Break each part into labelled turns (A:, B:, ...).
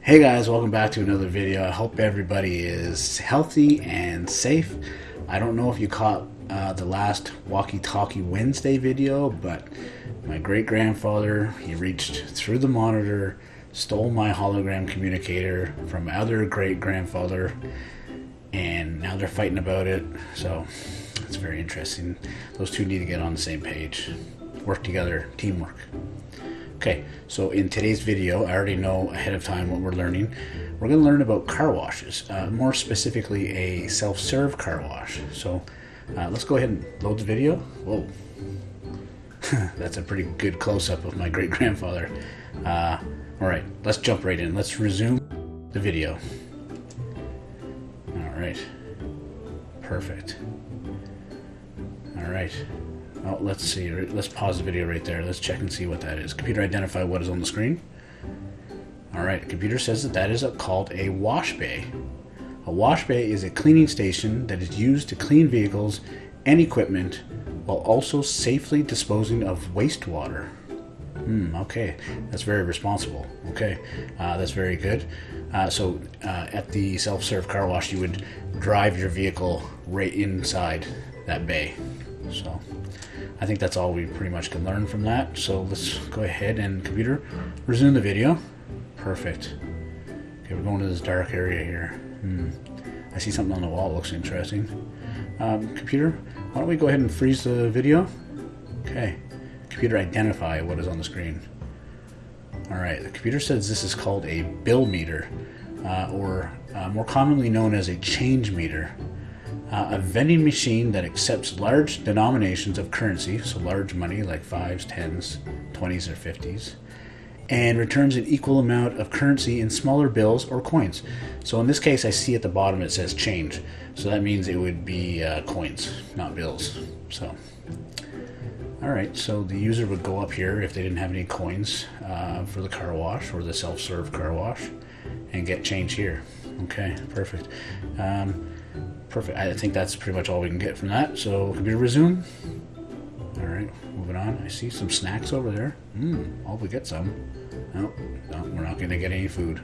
A: Hey guys, welcome back to another video. I hope everybody is healthy and safe. I don't know if you caught uh, the last Walkie Talkie Wednesday video, but my great grandfather he reached through the monitor, stole my hologram communicator from my other great grandfather, and now they're fighting about it. So it's very interesting. Those two need to get on the same page, work together, teamwork. Okay, so in today's video, I already know ahead of time what we're learning. We're going to learn about car washes, uh, more specifically a self-serve car wash. So uh, let's go ahead and load the video. Whoa, that's a pretty good close-up of my great-grandfather. Uh, all right, let's jump right in. Let's resume the video. All right, perfect. All right. Oh, let's see. Let's pause the video right there. Let's check and see what that is. Computer identify what is on the screen. All right. Computer says that that is a, called a wash bay. A wash bay is a cleaning station that is used to clean vehicles and equipment while also safely disposing of wastewater. Hmm, okay, that's very responsible. Okay, uh, that's very good. Uh, so uh, at the self-serve car wash, you would drive your vehicle right inside that bay. So I think that's all we pretty much can learn from that. So let's go ahead and computer, resume the video. Perfect. Okay, we're going to this dark area here. Hmm. I see something on the wall. looks interesting. Um, computer, why don't we go ahead and freeze the video? Okay. Computer, identify what is on the screen. All right. The computer says this is called a bill meter, uh, or uh, more commonly known as a change meter uh, a vending machine that accepts large denominations of currency, so large money like fives, tens, twenties, or fifties, and returns an equal amount of currency in smaller bills or coins. So in this case, I see at the bottom it says change, so that means it would be uh, coins, not bills. So, all right, so the user would go up here if they didn't have any coins uh, for the car wash or the self-serve car wash, and get change here. Okay, perfect. Um, Perfect. I think that's pretty much all we can get from that. So computer resume. All right, moving on. I see some snacks over there. Hope we get some. No, we're not going to get any food.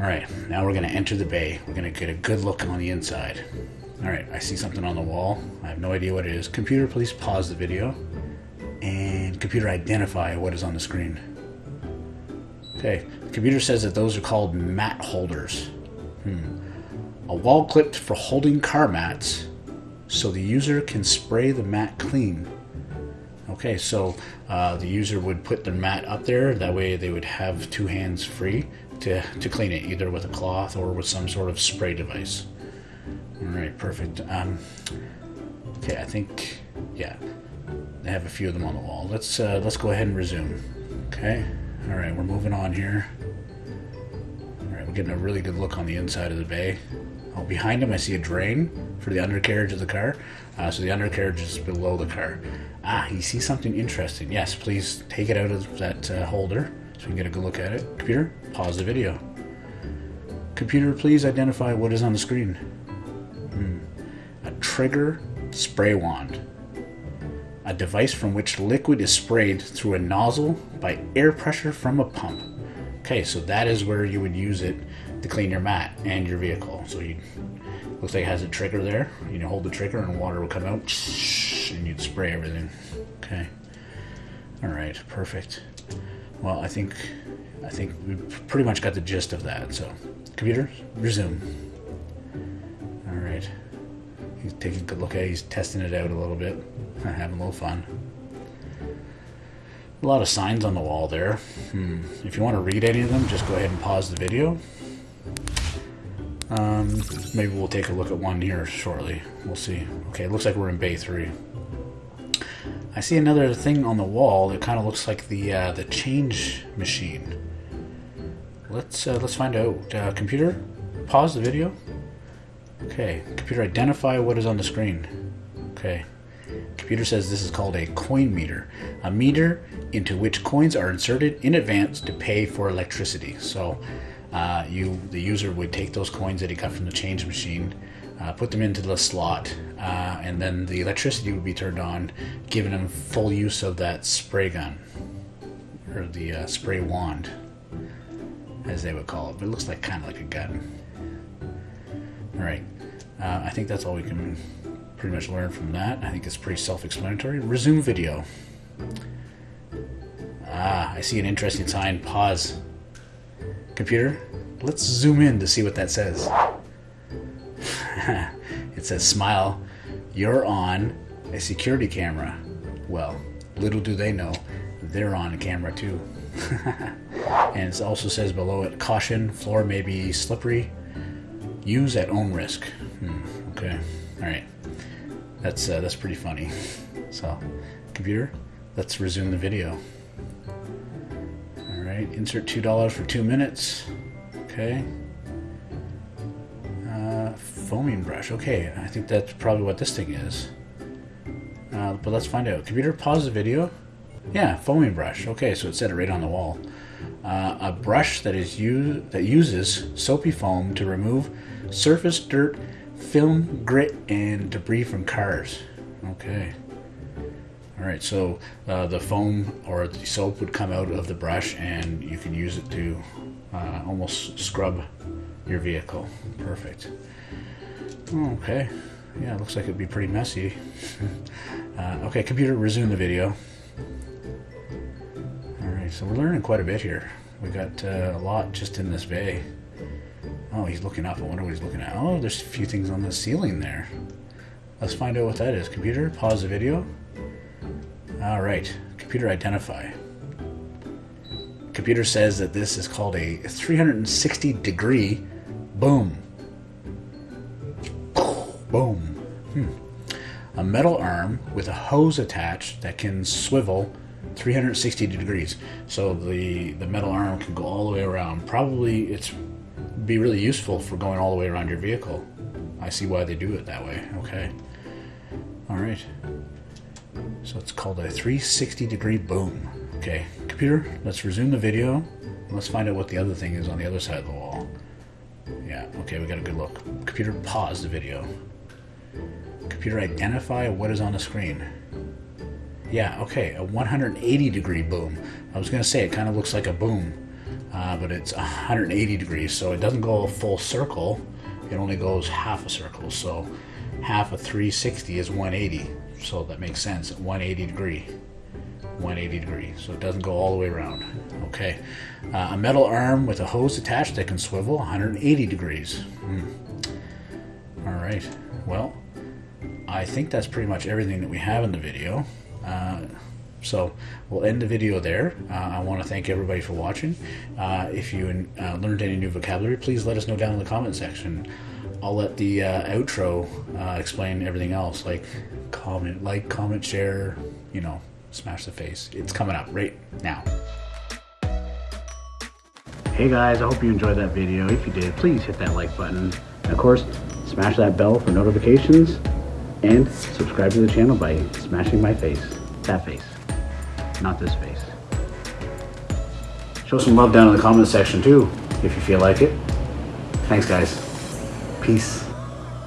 A: All right, now we're going to enter the bay. We're going to get a good look on the inside. All right, I see something on the wall. I have no idea what it is. Computer, please pause the video. And computer, identify what is on the screen. Okay, computer says that those are called mat holders. Hmm a wall clipped for holding car mats so the user can spray the mat clean. Okay, so uh, the user would put the mat up there. That way they would have two hands free to, to clean it, either with a cloth or with some sort of spray device. All right, perfect. Um, okay, I think, yeah, they have a few of them on the wall. Let's, uh, let's go ahead and resume. Okay, all right, we're moving on here. All right, we're getting a really good look on the inside of the bay. Oh, behind him, I see a drain for the undercarriage of the car. Uh, so the undercarriage is below the car. Ah, he sees something interesting. Yes, please take it out of that uh, holder so we can get a good look at it. Computer, pause the video. Computer, please identify what is on the screen. Hmm. A trigger spray wand. A device from which liquid is sprayed through a nozzle by air pressure from a pump. Okay, so that is where you would use it to clean your mat and your vehicle. So you looks like it has a trigger there. You know, hold the trigger and water will come out, and you'd spray everything. Okay. All right, perfect. Well, I think I think we pretty much got the gist of that. So, computer, resume. All right. He's taking a good look at it. He's testing it out a little bit, having a little fun. A lot of signs on the wall there. Hmm. If you want to read any of them, just go ahead and pause the video um, maybe we'll take a look at one here shortly. We'll see. Okay, it looks like we're in Bay 3. I see another thing on the wall that kind of looks like the uh, the change machine. Let's uh, let's find out. Uh, computer, pause the video. Okay, computer, identify what is on the screen. Okay, computer says this is called a coin meter, a meter into which coins are inserted in advance to pay for electricity. So uh, you the user would take those coins that he got from the change machine, uh, put them into the slot, uh, and then the electricity would be turned on, giving him full use of that spray gun. or the uh, spray wand, as they would call it. But it looks like kind of like a gun. All right, uh, I think that's all we can pretty much learn from that. I think it's pretty self-explanatory. Resume video. Ah, I see an interesting sign. Pause. Computer, let's zoom in to see what that says. it says smile. You're on a security camera. Well, little do they know, they're on a camera too. and it also says below it, caution, floor may be slippery. Use at own risk. Hmm, okay, all right. That's uh, that's pretty funny. So, computer, let's resume the video. All right, insert two dollars for two minutes. Okay. Uh, foaming brush. Okay, I think that's probably what this thing is. Uh, but let's find out. Computer, pause the video. Yeah, foaming brush. Okay, so it said it right on the wall. Uh, a brush that is used that uses soapy foam to remove surface dirt, film, grit, and debris from cars. Okay. All right, so uh, the foam or the soap would come out of the brush, and you can use it to uh, almost scrub your vehicle. Perfect. Okay. Yeah, it looks like it'd be pretty messy. uh, okay, computer, resume the video. Alright, so we're learning quite a bit here. We got uh, a lot just in this bay. Oh, he's looking up. I wonder what he's looking at. Oh, there's a few things on the ceiling there. Let's find out what that is. Computer, pause the video. Alright, computer identify. Computer says that this is called a 360 degree boom. Boom. Hmm. A metal arm with a hose attached that can swivel 360 degrees. So the, the metal arm can go all the way around. Probably it's be really useful for going all the way around your vehicle. I see why they do it that way. Okay. All right. So it's called a 360 degree boom. Okay, computer, let's resume the video. Let's find out what the other thing is on the other side of the wall. Yeah, okay, we got a good look. Computer, pause the video. Computer, identify what is on the screen. Yeah, okay, a 180 degree boom. I was gonna say it kind of looks like a boom, uh, but it's 180 degrees, so it doesn't go a full circle. It only goes half a circle, so half of 360 is 180. So that makes sense, 180 degree. 180 degree, so it doesn't go all the way around. Okay, uh, a metal arm with a hose attached that can swivel 180 degrees. Hmm. All right, well, I think that's pretty much everything that we have in the video. Uh, so we'll end the video there. Uh, I want to thank everybody for watching. Uh, if you uh, learned any new vocabulary, please let us know down in the comment section. I'll let the uh, outro uh, explain everything else, like comment, like, comment, share, you know, smash the face. It's coming up right now. Hey guys, I hope you enjoyed that video. If you did, please hit that like button. And of course, smash that bell for notifications and subscribe to the channel by smashing my face. That face, not this face. Show some love down in the comment section too, if you feel like it. Thanks guys. Peace.